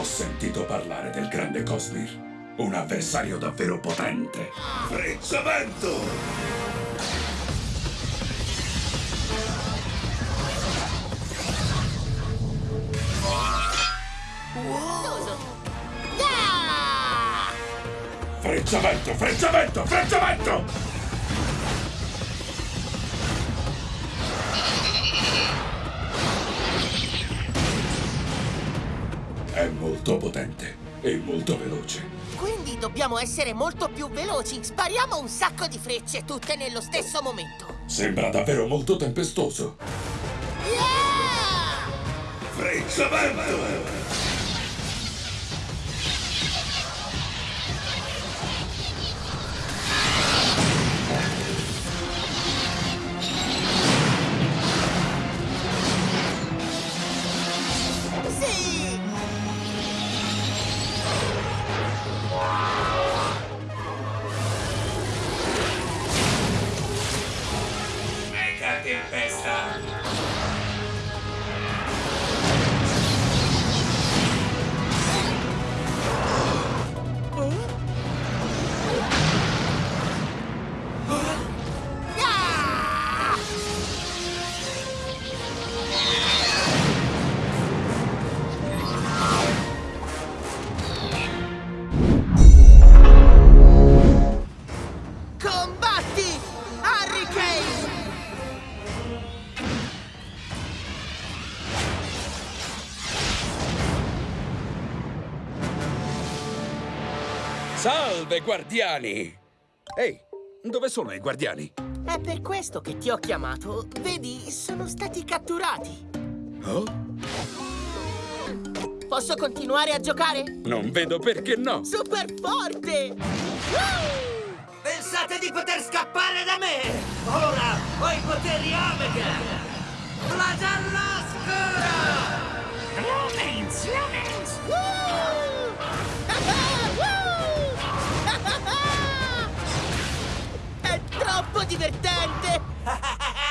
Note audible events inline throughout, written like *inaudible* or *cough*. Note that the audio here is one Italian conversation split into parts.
Ho sentito parlare del grande Cosmir. Un avversario davvero potente. Frezzamento! Ah! Frezzamento, frezzamento, frezzamento! È molto potente e molto veloce. Quindi dobbiamo essere molto più veloci. Spariamo un sacco di frecce, tutte nello stesso momento. Sembra davvero molto tempestoso. Yeah! Frezzamento! Sì! Ah! Combatti! Hurricane! Salve, guardiani! Ehi, dove sono i guardiani? È per questo che ti ho chiamato. Vedi, sono stati catturati. Oh? Posso continuare a giocare? Non vedo perché no! Super forte! Woo! Pensate di poter scappare da me? Ora ho i poteri Omega! Flagello oscuro! Lumens, divertente! *laughs*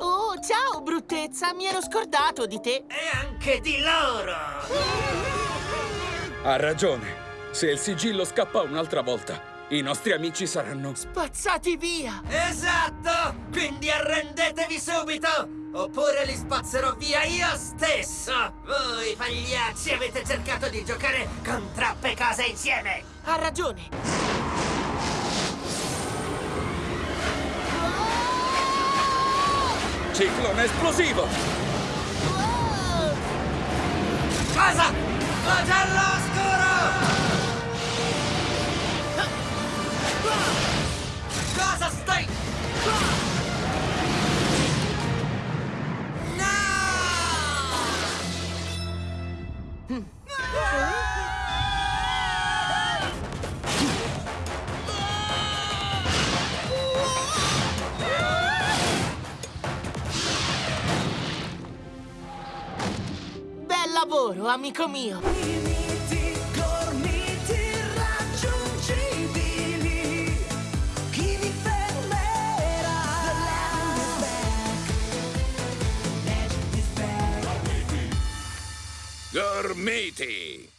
Oh, ciao, bruttezza! Mi ero scordato di te! E anche di loro! Ha ragione. Se il sigillo scappa un'altra volta, i nostri amici saranno... Spazzati via! Esatto! Quindi arrendetevi subito! Oppure li spazzerò via io stesso! Voi, pagliacci, avete cercato di giocare con troppe cose insieme! Ha ragione! Ciclone esplosivo! Wow! Lavoro, amico mio! Limiti, gormiti irraggiungibili. Chi vi fermerà? The land is back. Legend is back. Dormiti!